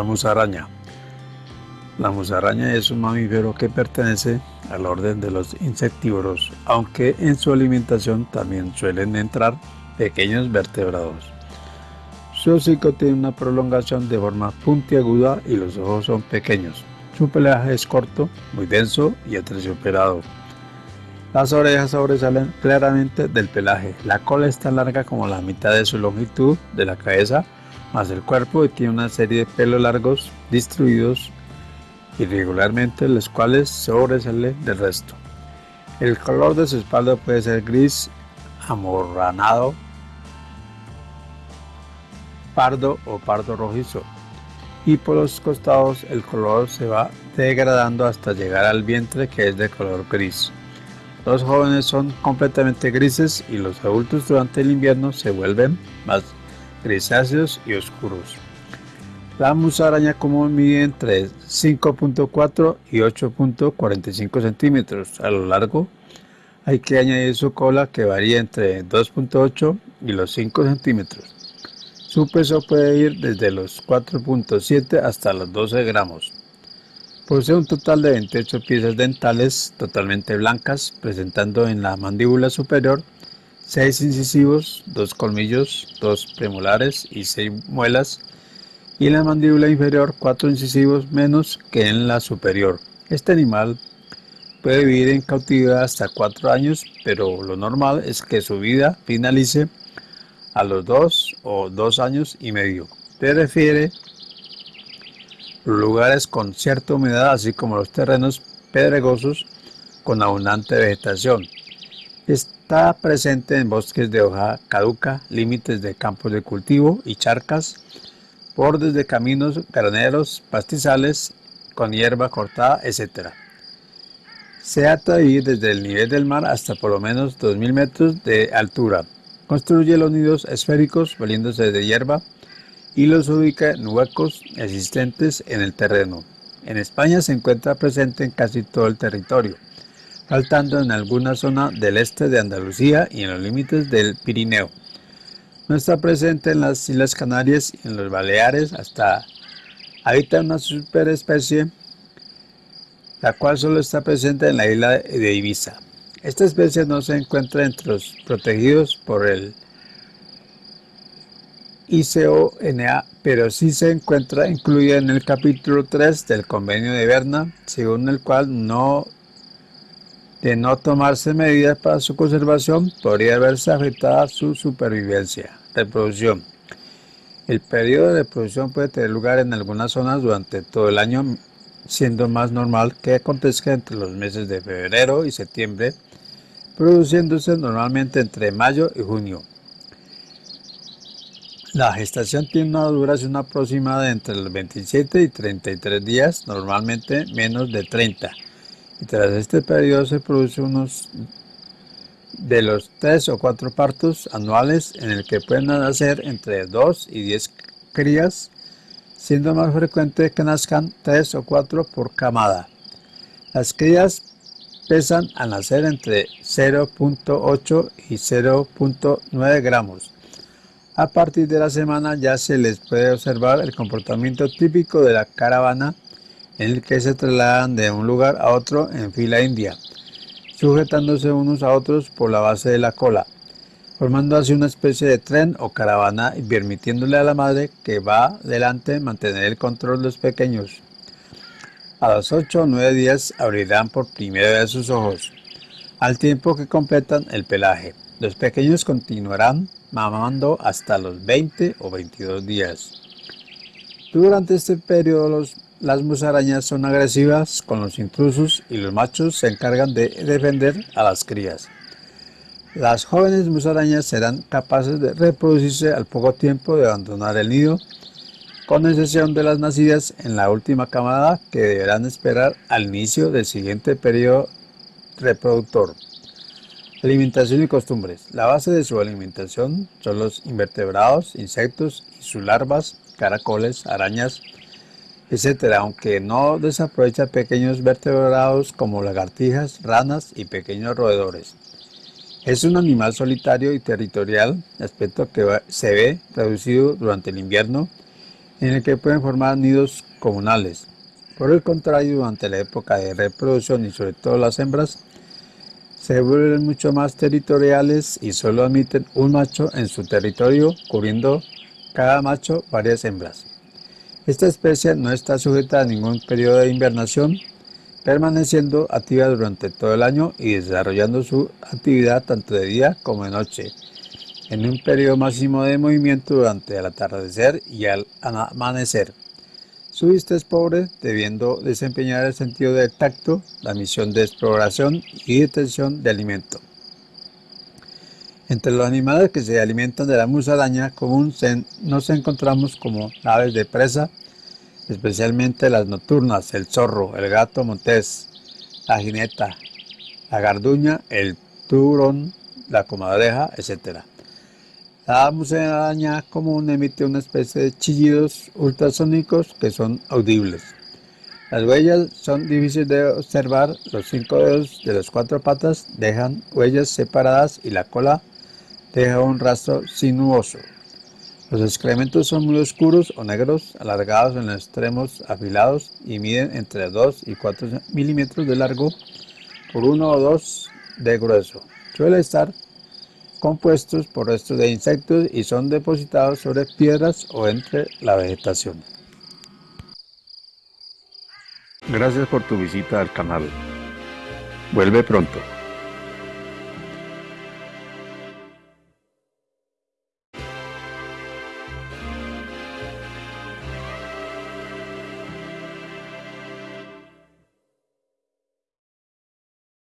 La musaraña. La musaraña es un mamífero que pertenece al orden de los insectívoros, aunque en su alimentación también suelen entrar pequeños vertebrados. Su hocico tiene una prolongación de forma puntiaguda y los ojos son pequeños. Su pelaje es corto, muy denso y aterciopelado. Las orejas sobresalen claramente del pelaje. La cola está larga como la mitad de su longitud de la cabeza, más el cuerpo y tiene una serie de pelos largos distribuidos irregularmente, los cuales sobresalen del resto. El color de su espalda puede ser gris, amorranado, pardo o pardo rojizo y por los costados el color se va degradando hasta llegar al vientre que es de color gris. Los jóvenes son completamente grises y los adultos durante el invierno se vuelven más grisáceos y oscuros. La musaraña común mide entre 5.4 y 8.45 centímetros a lo largo. Hay que añadir su cola que varía entre 2.8 y los 5 centímetros. Su peso puede ir desde los 4.7 hasta los 12 gramos. Posee un total de 28 piezas dentales totalmente blancas, presentando en la mandíbula superior 6 incisivos, 2 colmillos, 2 premolares y 6 muelas, y en la mandíbula inferior 4 incisivos menos que en la superior. Este animal puede vivir en cautividad hasta 4 años, pero lo normal es que su vida finalice a los dos o dos años y medio. Prefiere lugares con cierta humedad, así como los terrenos pedregosos con abundante vegetación. Está presente en bosques de hoja caduca, límites de campos de cultivo y charcas, bordes de caminos, graneros, pastizales con hierba cortada, etc. Se atrae desde el nivel del mar hasta por lo menos 2.000 metros de altura. Construye los nidos esféricos valiéndose de hierba y los ubica en huecos existentes en el terreno. En España se encuentra presente en casi todo el territorio, faltando en alguna zona del este de Andalucía y en los límites del Pirineo. No está presente en las Islas Canarias y en los Baleares hasta habita una superespecie la cual solo está presente en la isla de Ibiza. Esta especie no se encuentra entre los protegidos por el ICONA, pero sí se encuentra incluida en el capítulo 3 del Convenio de Berna, según el cual no de no tomarse medidas para su conservación podría verse afectada su supervivencia. Reproducción. El periodo de reproducción puede tener lugar en algunas zonas durante todo el año, siendo más normal que acontezca entre los meses de febrero y septiembre produciéndose normalmente entre mayo y junio. La gestación tiene una duración aproximada de entre los 27 y 33 días, normalmente menos de 30. Y tras este periodo se produce unos de los 3 o 4 partos anuales en el que pueden nacer entre 2 y 10 crías, siendo más frecuente que nazcan 3 o 4 por camada. Las crías pesan al nacer entre 0.8 y 0.9 gramos. A partir de la semana ya se les puede observar el comportamiento típico de la caravana en el que se trasladan de un lugar a otro en fila india, sujetándose unos a otros por la base de la cola, formando así una especie de tren o caravana y permitiéndole a la madre que va delante mantener el control de los pequeños. A los 8 o 9 días abrirán por primera vez sus ojos, al tiempo que completan el pelaje. Los pequeños continuarán mamando hasta los 20 o 22 días. Durante este periodo las musarañas son agresivas con los intrusos y los machos se encargan de defender a las crías. Las jóvenes musarañas serán capaces de reproducirse al poco tiempo de abandonar el nido con excepción de las nacidas en la última camada que deberán esperar al inicio del siguiente periodo reproductor. Alimentación y costumbres. La base de su alimentación son los invertebrados, insectos y sus larvas, caracoles, arañas, etc., aunque no desaprovecha pequeños vertebrados como lagartijas, ranas y pequeños roedores. Es un animal solitario y territorial, aspecto que se ve reducido durante el invierno en el que pueden formar nidos comunales. Por el contrario, durante la época de reproducción y sobre todo las hembras, se vuelven mucho más territoriales y solo admiten un macho en su territorio, cubriendo cada macho varias hembras. Esta especie no está sujeta a ningún periodo de invernación, permaneciendo activa durante todo el año y desarrollando su actividad tanto de día como de noche, en un periodo máximo de movimiento durante el atardecer y el amanecer. Su vista es pobre, debiendo desempeñar el sentido del tacto, la misión de exploración y detección de alimento. Entre los animales que se alimentan de la musaraña común nos encontramos como aves de presa, especialmente las nocturnas, el zorro, el gato montés, la jineta, la garduña, el turón, la comadreja, etc. La musaraña común emite una especie de chillidos ultrasónicos que son audibles. Las huellas son difíciles de observar, los cinco dedos de las cuatro patas dejan huellas separadas y la cola deja un rastro sinuoso. Los excrementos son muy oscuros o negros, alargados en los extremos afilados y miden entre 2 y 4 milímetros de largo por 1 o 2 de grueso. Suele estar compuestos por restos de insectos y son depositados sobre piedras o entre la vegetación. Gracias por tu visita al canal. Vuelve pronto.